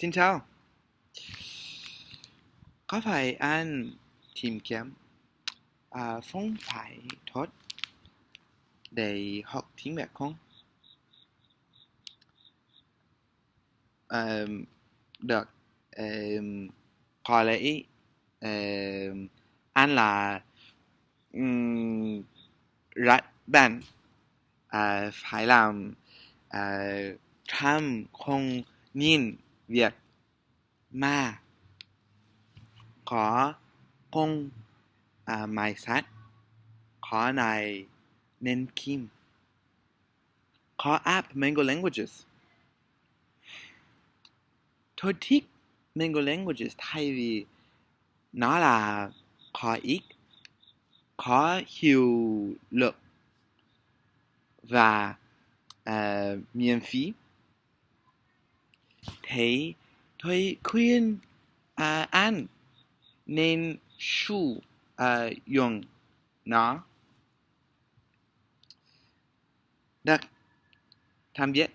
Xin chào. Có phải anh tìm kiếm à, phong pháp tốt để học tiếng Việt không? À, được. À, có lẽ à, anh là um, rất bạn à, phải làm à, trăm không nhìn việc mà có công à, mài sát có này nên kim có app Mango Languages. Tôi thích Mango Languages thay vì nó là có ít có hiệu lực và uh, miễn phí thế tôi khuyên à, uh, anh nên sử à, uh, dụng nó. Được tạm biệt